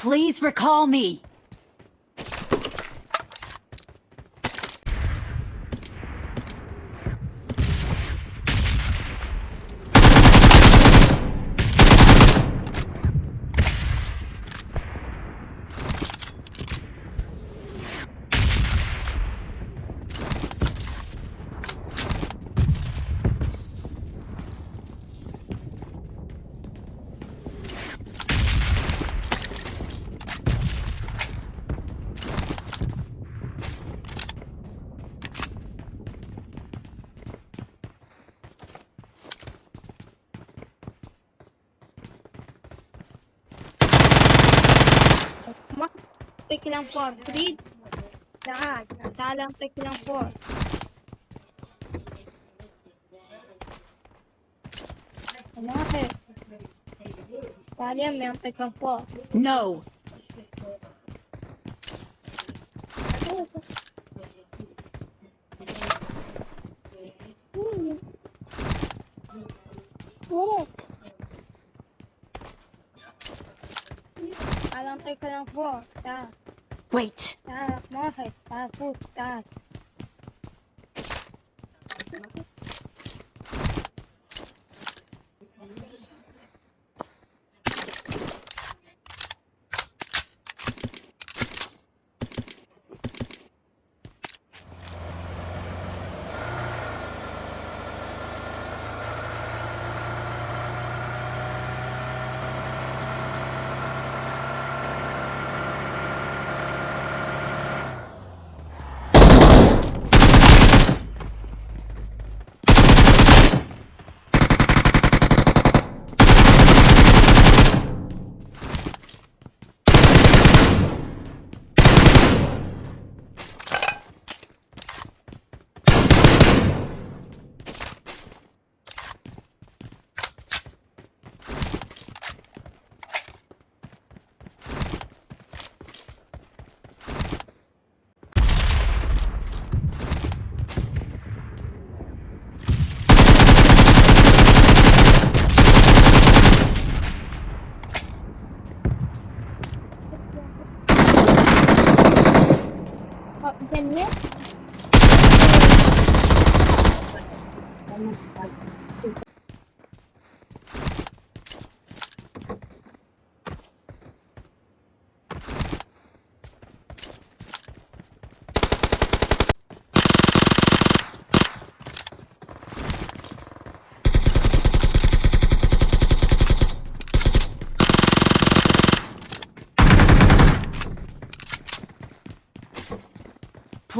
Please recall me. pick them for tá tá tell them pick não for. No. I don't take it on four. Yeah. Wait. Ah,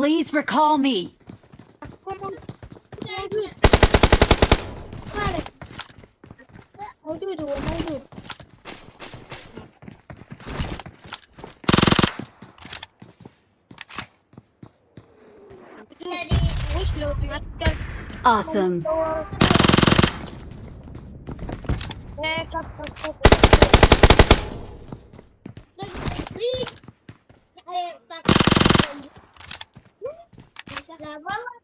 Please recall me. موجود هو موجود وش لو معكر awesome والله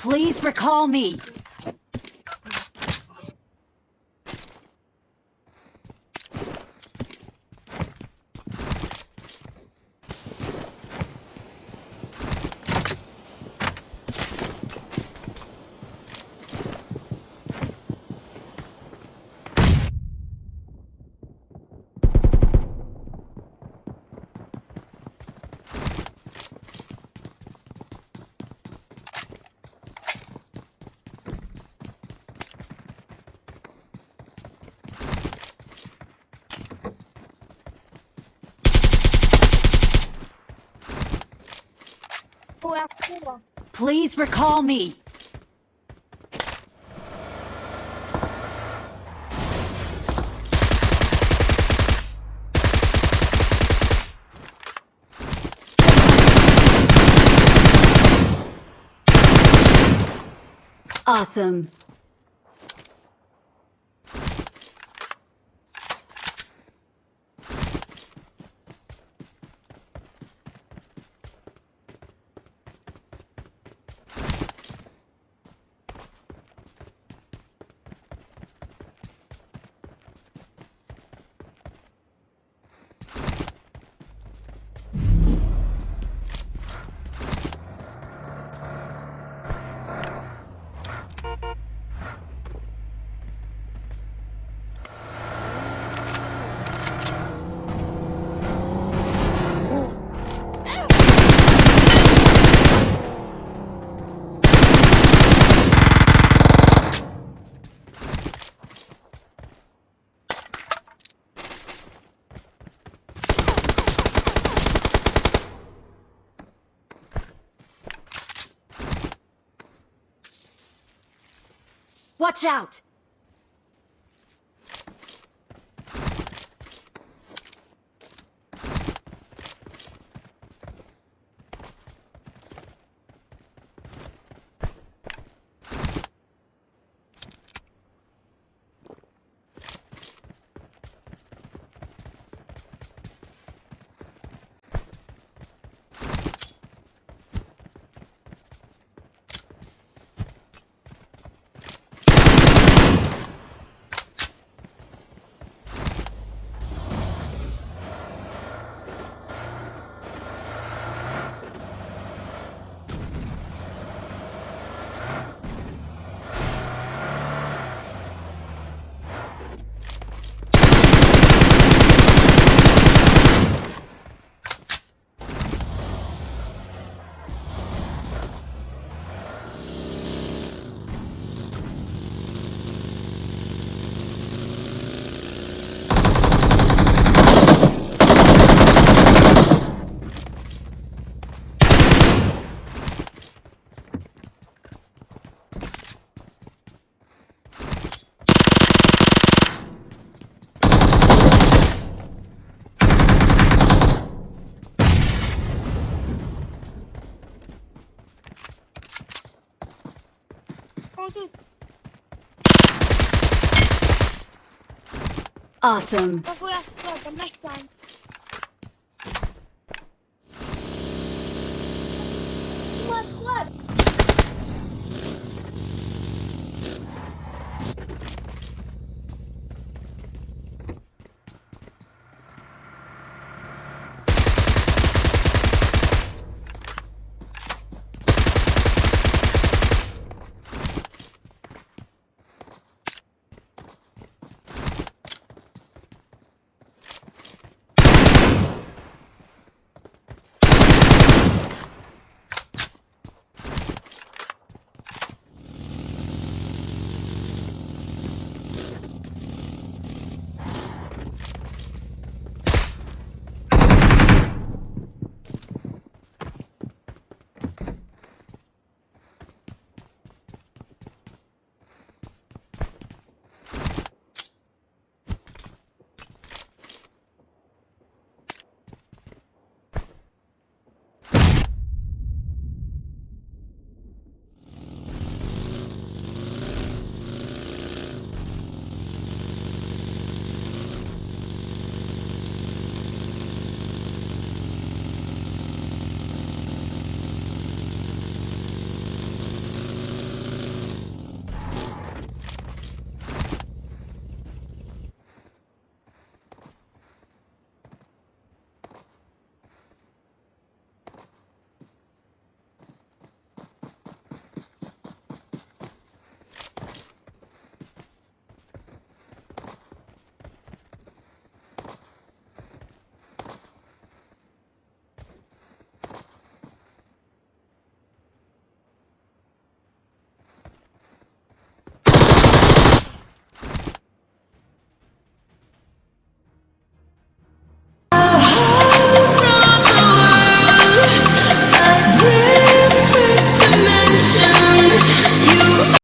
Please recall me. Please recall me. Awesome. Watch out! Awesome.